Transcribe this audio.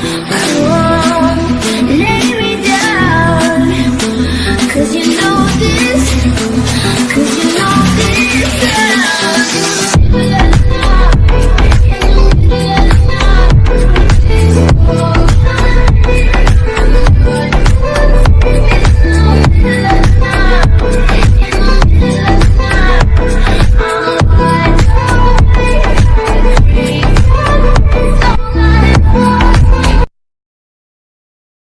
I